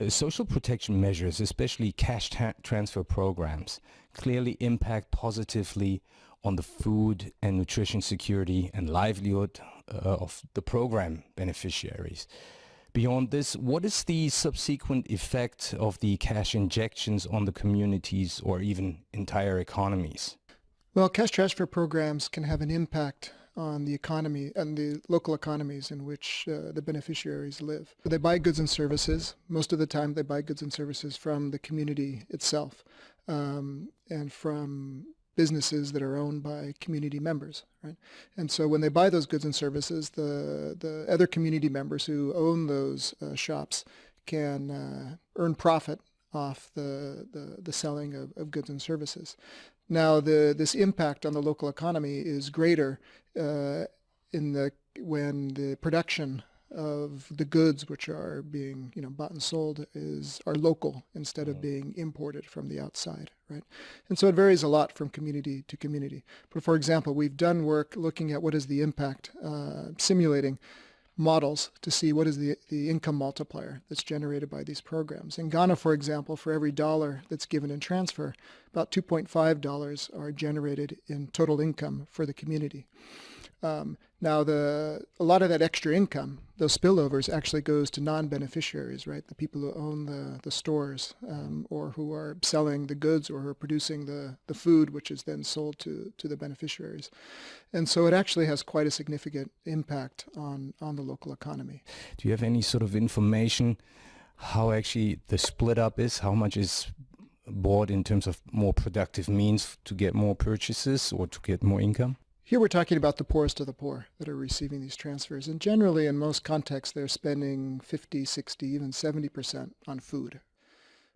Uh, social protection measures, especially cash transfer programs, clearly impact positively on the food and nutrition security and livelihood uh, of the program beneficiaries. Beyond this, what is the subsequent effect of the cash injections on the communities or even entire economies? Well, cash transfer programs can have an impact on the economy and the local economies in which uh, the beneficiaries live. They buy goods and services. Most of the time, they buy goods and services from the community itself um, and from businesses that are owned by community members, right? And so when they buy those goods and services, the the other community members who own those uh, shops can uh, earn profit off the, the, the selling of, of goods and services. Now, the, this impact on the local economy is greater uh, in the when the production of the goods which are being you know bought and sold is are local instead of mm. being imported from the outside right and so it varies a lot from community to community but for example we've done work looking at what is the impact uh, simulating models to see what is the, the income multiplier that's generated by these programs. In Ghana, for example, for every dollar that's given in transfer, about $2.5 are generated in total income for the community. Um, now, the a lot of that extra income, those spillovers, actually goes to non-beneficiaries, right? The people who own the, the stores um, or who are selling the goods or who are producing the, the food, which is then sold to, to the beneficiaries. And so it actually has quite a significant impact on, on the local economy. Do you have any sort of information how actually the split up is? How much is bought in terms of more productive means to get more purchases or to get more income? Here we're talking about the poorest of the poor that are receiving these transfers. And generally, in most contexts, they're spending 50, 60, even 70% on food.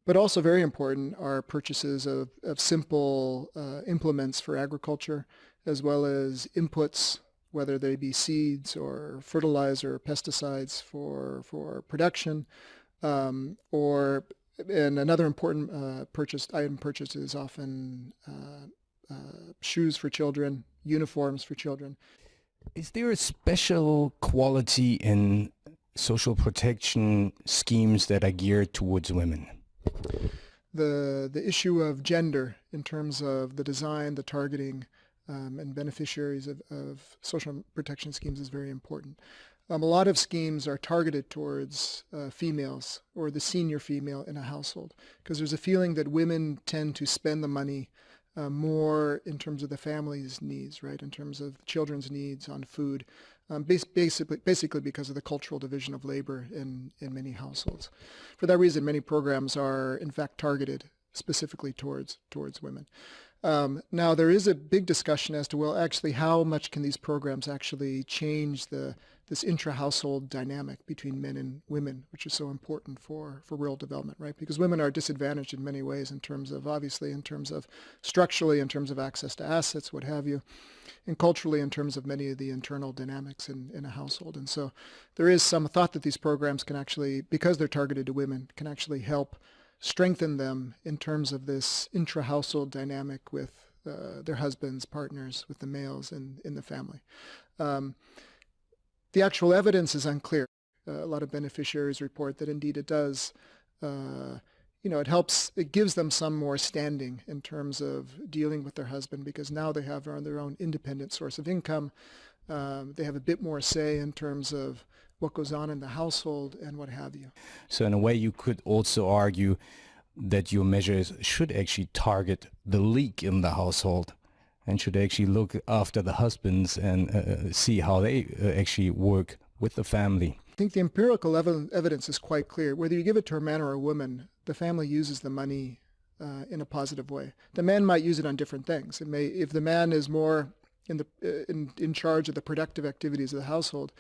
But also very important are purchases of, of simple uh, implements for agriculture, as well as inputs, whether they be seeds or fertilizer or pesticides for, for production, um, or and another important uh, purchased item purchased is often uh, uh, shoes for children, uniforms for children. Is there a special quality in social protection schemes that are geared towards women? The, the issue of gender in terms of the design, the targeting, um, and beneficiaries of, of social protection schemes is very important. Um, a lot of schemes are targeted towards uh, females or the senior female in a household because there's a feeling that women tend to spend the money uh, more in terms of the family's needs, right? In terms of children's needs on food, um, bas basically, basically because of the cultural division of labor in, in many households. For that reason, many programs are in fact targeted specifically towards, towards women. Um, now, there is a big discussion as to, well, actually, how much can these programs actually change the this intra-household dynamic between men and women, which is so important for, for rural development, right? Because women are disadvantaged in many ways in terms of, obviously, in terms of structurally, in terms of access to assets, what have you, and culturally in terms of many of the internal dynamics in, in a household. And so there is some thought that these programs can actually, because they're targeted to women, can actually help strengthen them in terms of this intra-household dynamic with uh, their husbands, partners, with the males in, in the family. Um, the actual evidence is unclear. Uh, a lot of beneficiaries report that indeed it does. Uh, you know, it helps, it gives them some more standing in terms of dealing with their husband because now they have their own independent source of income. Um, they have a bit more say in terms of what goes on in the household and what have you. So in a way you could also argue that your measures should actually target the leak in the household and should actually look after the husbands and uh, uh, see how they uh, actually work with the family. I think the empirical ev evidence is quite clear. Whether you give it to a man or a woman, the family uses the money uh, in a positive way. The man might use it on different things. It may, if the man is more in the uh, in, in charge of the productive activities of the household,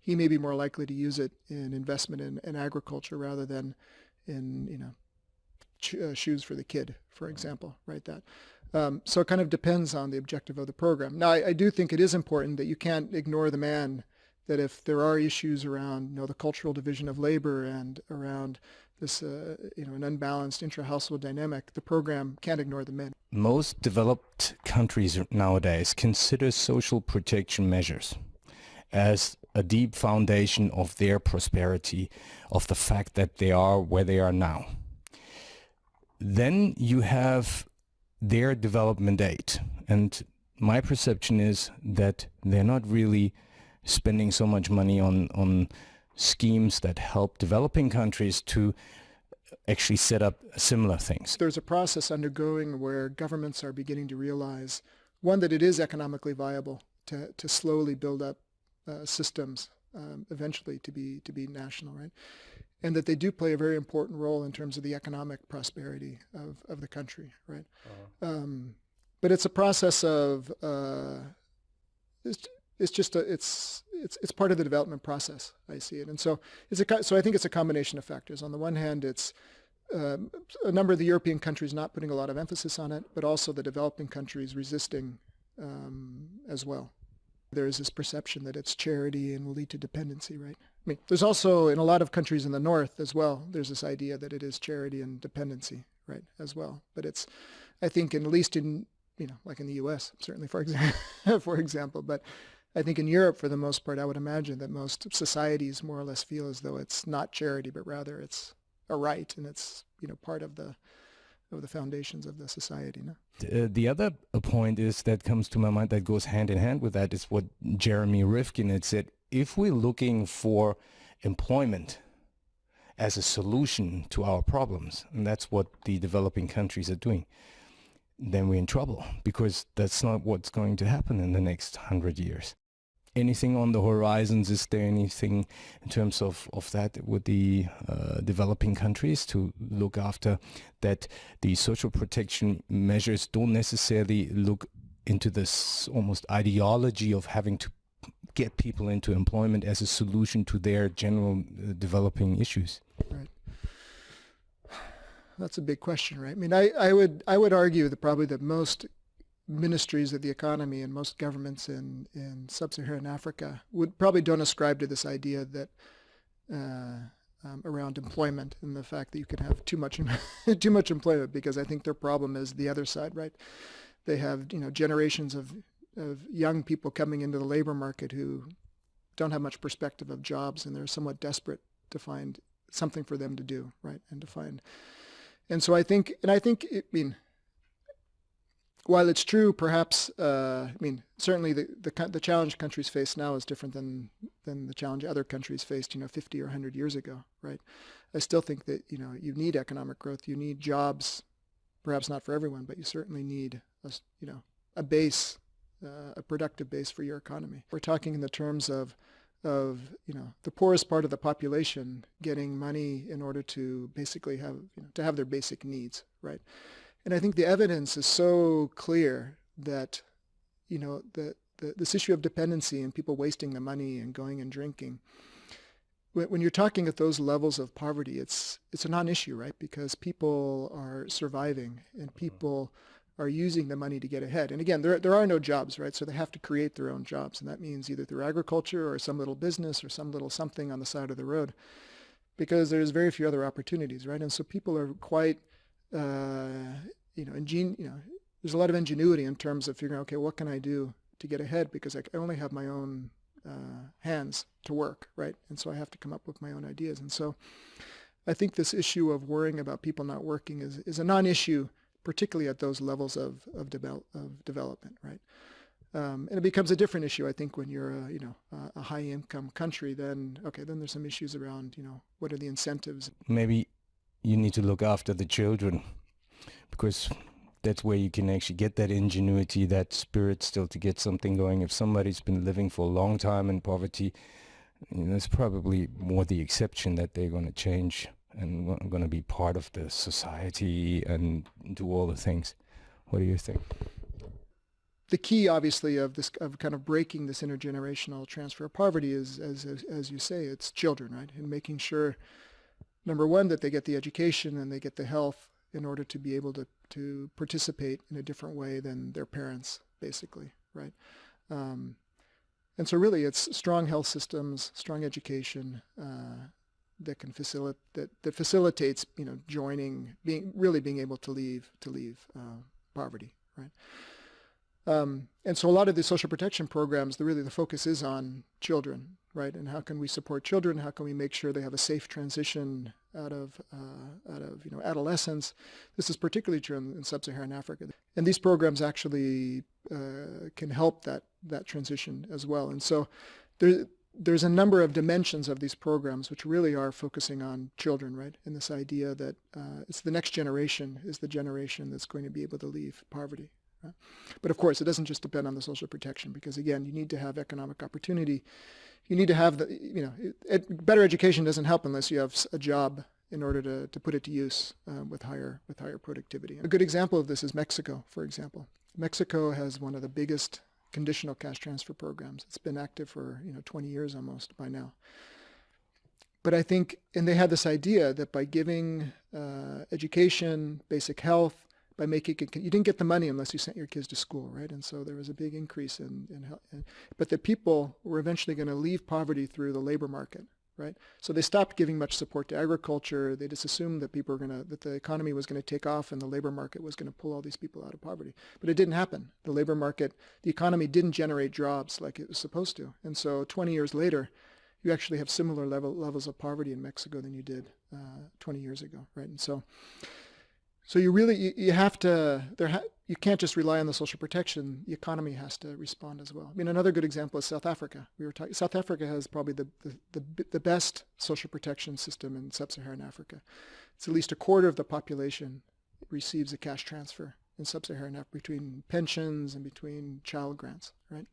he may be more likely to use it in investment in, in agriculture rather than in you know uh, shoes for the kid, for example, right? That. Um, so it kind of depends on the objective of the program. Now, I, I, do think it is important that you can't ignore the man, that if there are issues around, you know, the cultural division of labor and around this, uh, you know, an unbalanced intra-household dynamic, the program can't ignore the men. Most developed countries nowadays consider social protection measures as a deep foundation of their prosperity, of the fact that they are where they are now. Then you have their development aid. And my perception is that they're not really spending so much money on, on schemes that help developing countries to actually set up similar things. There's a process undergoing where governments are beginning to realize, one, that it is economically viable to, to slowly build up uh, systems um, eventually to be to be national, right? And that they do play a very important role in terms of the economic prosperity of, of the country, right? Uh-huh. Um, but it's a process of uh, it's, it's just a, it's it's it's part of the development process. I see it, and so it's a so I think it's a combination of factors. On the one hand, it's um, a number of the European countries not putting a lot of emphasis on it, but also the developing countries resisting um, as well. There is this perception that it's charity and will lead to dependency, right? I mean, there's also in a lot of countries in the north as well. There's this idea that it is charity and dependency, right, as well. But it's, I think, in, at least in you know, like in the U.S. certainly, for example, for example, but I think in Europe, for the most part, I would imagine that most societies more or less feel as though it's not charity, but rather it's a right, and it's you know part of the of the foundations of the society. No? Uh, the other point is that comes to my mind that goes hand in hand with that is what Jeremy Rifkin had said. If we're looking for employment as a solution to our problems, and that's what the developing countries are doing, then we're in trouble because that's not what's going to happen in the next hundred years. Anything on the horizons? Is there anything in terms of, of that with the uh, developing countries to look after that the social protection measures don't necessarily look into this almost ideology of having to get people into employment as a solution to their general uh, developing issues? Right that's a big question, right? I mean, I, I would I would argue that probably that most ministries of the economy and most governments in, in sub-Saharan Africa would probably don't ascribe to this idea that uh, um, around employment and the fact that you can have too much too much employment because I think their problem is the other side, right? They have you know generations of of young people coming into the labor market who don't have much perspective of jobs and they're somewhat desperate to find something for them to do, right? And to find and so I think, and I think, I mean, while it's true, perhaps, uh, I mean, certainly the, the, the challenge countries face now is different than than the challenge other countries faced, you know, 50 or 100 years ago, right? I still think that you know you need economic growth, you need jobs, perhaps not for everyone, but you certainly need a you know a base, uh, a productive base for your economy. We're talking in the terms of of you know the poorest part of the population getting money in order to basically have you know, to have their basic needs right and I think the evidence is so clear that you know the, the this issue of dependency and people wasting the money and going and drinking when, when you're talking at those levels of poverty it's it's a non-issue right because people are surviving and mm-hmm. people are using the money to get ahead. And again, there, there are no jobs, right? So they have to create their own jobs. And that means either through agriculture or some little business or some little something on the side of the road because there's very few other opportunities, right? And so people are quite, uh, you know, ingen- you know, there's a lot of ingenuity in terms of figuring, okay, what can I do to get ahead because I only have my own uh, hands to work, right? And so I have to come up with my own ideas. And so I think this issue of worrying about people not working is, is a non-issue particularly at those levels of, of, of development, right? Um, and it becomes a different issue, I think, when you're a, you know, a, a high-income country. Then, okay, then there's some issues around, you know, what are the incentives? Maybe you need to look after the children because that's where you can actually get that ingenuity, that spirit still to get something going. If somebody's been living for a long time in poverty, you know, it's probably more the exception that they're going to change and I'm going to be part of the society and do all the things. What do you think? The key, obviously, of this of kind of breaking this intergenerational transfer of poverty is, as, as as you say, it's children, right? And making sure, number one, that they get the education and they get the health in order to be able to to participate in a different way than their parents, basically, right? Um, and so really it's strong health systems, strong education, uh, that can facilitate that, that facilitates you know joining being really being able to leave to leave uh, poverty right um, and so a lot of the social protection programs the really the focus is on children right? And how can we support children? How can we make sure they have a safe transition out of uh, out of you know adolescence? This is particularly true in, in sub-Saharan Africa, and these programs actually uh, can help that that transition as well. And so there there's a number of dimensions of these programs which really are focusing on children, right? And this idea that uh, it's the next generation is the generation that's going to be able to leave poverty. Right? But of course, it doesn't just depend on the social protection because again, you need to have economic opportunity. You need to have the, you know, it, it, better education doesn't help unless you have a job in order to, to put it to use uh, with higher with higher productivity. A good example of this is Mexico, for example. Mexico has one of the biggest conditional cash transfer programs. It's been active for you know 20 years almost by now. But I think, and they had this idea that by giving uh, education, basic health, by making it, you didn't get the money unless you sent your kids to school, right? And so there was a big increase in, in health. But the people were eventually going to leave poverty through the labor market right? So they stopped giving much support to agriculture. They just assumed that people were going to, that the economy was going to take off and the labor market was going to pull all these people out of poverty. But it didn't happen. The labor market, the economy didn't generate jobs like it was supposed to. And so 20 years later, you actually have similar level, levels of poverty in Mexico than you did uh, 20 years ago, right? And so so you really you, you have to there ha, you can't just rely on the social protection. The economy has to respond as well. I mean, another good example is South Africa. We were talking. South Africa has probably the, the the, the best social protection system in sub-Saharan Africa. It's at least a quarter of the population receives a cash transfer in sub-Saharan Africa between pensions and between child grants, right?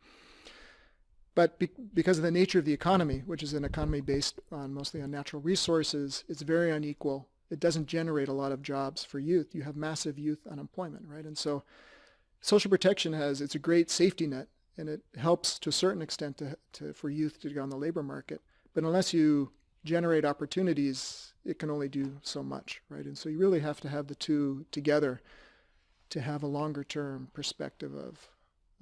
But be, because of the nature of the economy, which is an economy based on mostly on natural resources, it's very unequal it doesn't generate a lot of jobs for youth. You have massive youth unemployment, right? And so social protection has, it's a great safety net and it helps to a certain extent to, to, for youth to go on the labor market. But unless you generate opportunities, it can only do so much, right? And so you really have to have the two together to have a longer term perspective of,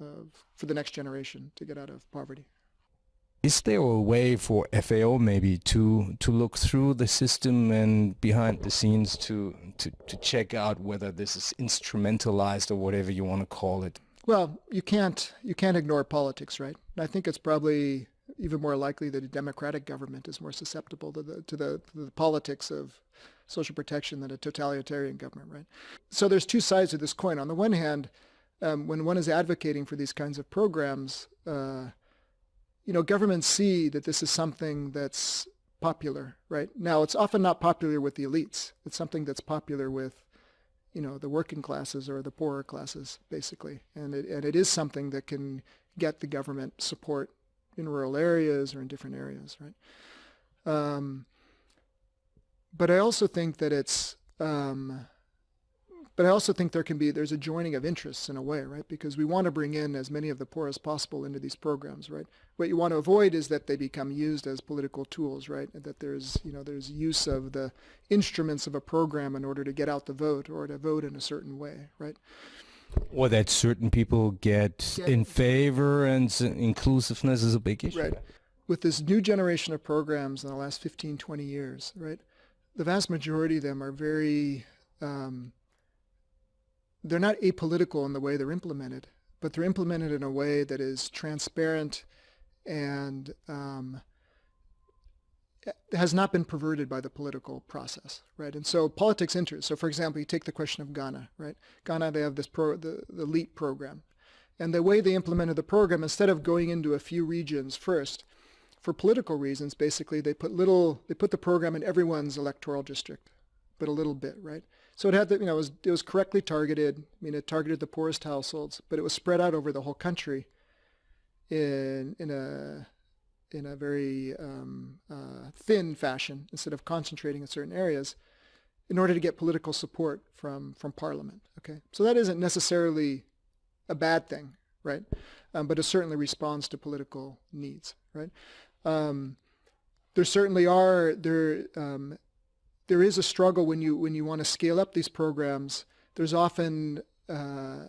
of for the next generation to get out of poverty. Is there a way for FAO maybe to to look through the system and behind the scenes to to, to check out whether this is instrumentalized or whatever you want to call it? Well, you can't you can't ignore politics, right? I think it's probably even more likely that a democratic government is more susceptible to the to the, to the politics of social protection than a totalitarian government, right? So there's two sides of this coin. On the one hand, um, when one is advocating for these kinds of programs. Uh, you know, governments see that this is something that's popular, right? Now, it's often not popular with the elites. It's something that's popular with, you know, the working classes or the poorer classes, basically. And it, and it is something that can get the government support in rural areas or in different areas, right? Um, but I also think that it's, um, but I also think there can be, there's a joining of interests in a way, right? Because we want to bring in as many of the poor as possible into these programs, right? What you want to avoid is that they become used as political tools, right? And that there's, you know, there's use of the instruments of a program in order to get out the vote or to vote in a certain way, right? Or that certain people get, get in favor and inclusiveness is a big issue. Right. With this new generation of programs in the last 15, 20 years, right? The vast majority of them are very, um, they're not apolitical in the way they're implemented, but they're implemented in a way that is transparent and um, has not been perverted by the political process, right? And so politics enters. So for example, you take the question of Ghana, right? Ghana, they have this pro, the, the LEAP program. And the way they implemented the program, instead of going into a few regions first, for political reasons, basically they put little, they put the program in everyone's electoral district, but a little bit, right? So it had the, you know, it was, it was correctly targeted. I mean, it targeted the poorest households, but it was spread out over the whole country in, in a, in a very um, uh, thin fashion instead of concentrating in certain areas in order to get political support from, from parliament. Okay, so that isn't necessarily a bad thing, right? Um, but it certainly responds to political needs, right? Um, there certainly are there um, there is a struggle when you when you want to scale up these programs. There's often uh,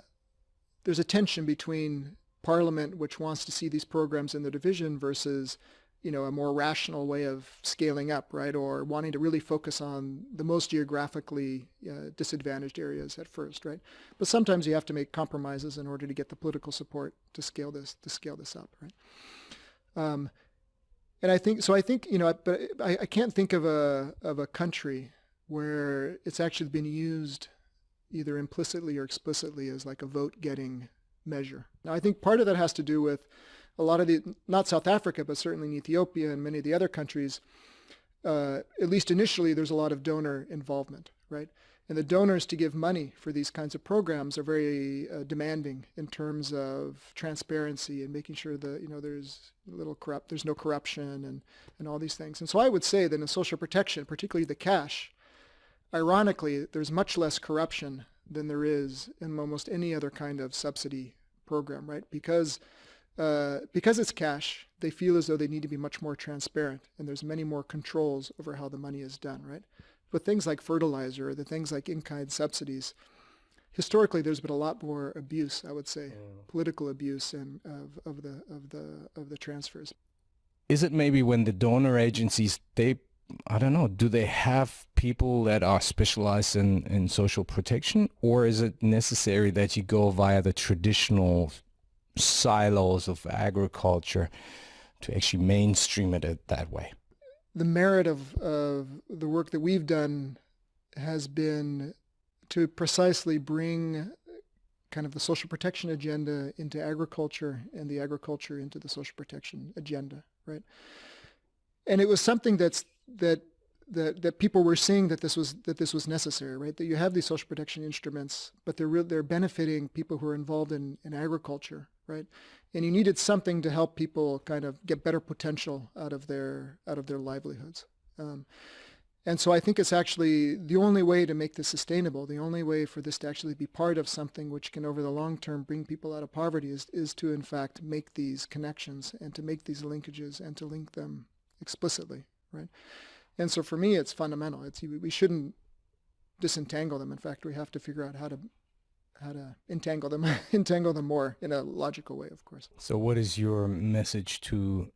there's a tension between Parliament, which wants to see these programs in the division, versus you know a more rational way of scaling up, right? Or wanting to really focus on the most geographically uh, disadvantaged areas at first, right? But sometimes you have to make compromises in order to get the political support to scale this to scale this up, right? Um, and I think so. I think you know, but I, I can't think of a of a country where it's actually been used either implicitly or explicitly as like a vote getting measure. Now, I think part of that has to do with a lot of the, not South Africa, but certainly in Ethiopia and many of the other countries, uh, at least initially, there's a lot of donor involvement, right? And the donors to give money for these kinds of programs are very uh, demanding in terms of transparency and making sure that you know there's little corrupt, there's no corruption and and all these things. And so I would say that in social protection, particularly the cash, ironically, there's much less corruption than there is in almost any other kind of subsidy program, right? Because uh, because it's cash, they feel as though they need to be much more transparent, and there's many more controls over how the money is done, right? With things like fertilizer, or the things like in-kind subsidies, historically there's been a lot more abuse, I would say, mm. political abuse and of, of the of the of the transfers. Is it maybe when the donor agencies they I don't know, do they have people that are specialized in, in social protection or is it necessary that you go via the traditional silos of agriculture to actually mainstream it that way? The merit of, of the work that we've done has been to precisely bring kind of the social protection agenda into agriculture and the agriculture into the social protection agenda, right? And it was something that's that that that people were seeing that this was that this was necessary, right? That you have these social protection instruments, but they're real, they're benefiting people who are involved in, in agriculture, right? And you needed something to help people kind of get better potential out of their out of their livelihoods. Um, and so I think it's actually the only way to make this sustainable, the only way for this to actually be part of something which can over the long term bring people out of poverty is, is to in fact make these connections and to make these linkages and to link them explicitly, right? And so for me, it's fundamental. It's we shouldn't disentangle them. In fact, we have to figure out how to how to entangle them, entangle them more in a logical way, of course. So, what is your message to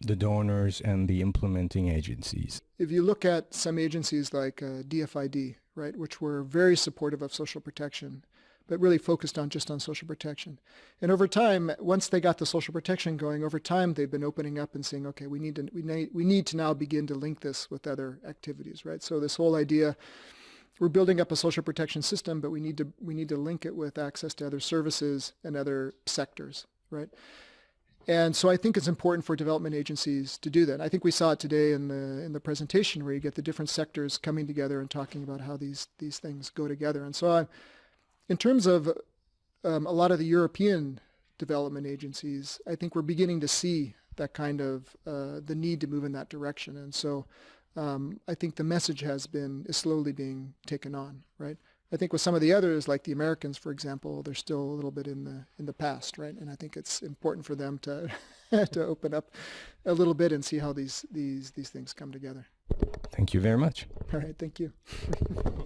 the donors and the implementing agencies? If you look at some agencies like uh, DFID, right, which were very supportive of social protection, but really focused on just on social protection. And over time, once they got the social protection going, over time they've been opening up and saying, okay, we need to we need we need to now begin to link this with other activities, right? So this whole idea we're building up a social protection system, but we need to we need to link it with access to other services and other sectors, right? And so I think it's important for development agencies to do that. I think we saw it today in the in the presentation where you get the different sectors coming together and talking about how these these things go together. And so I, in terms of um, a lot of the European development agencies, I think we're beginning to see that kind of uh, the need to move in that direction. And so um, I think the message has been is slowly being taken on, right? I think with some of the others, like the Americans, for example, they're still a little bit in the in the past, right? And I think it's important for them to to open up a little bit and see how these these these things come together. Thank you very much. All right, thank you.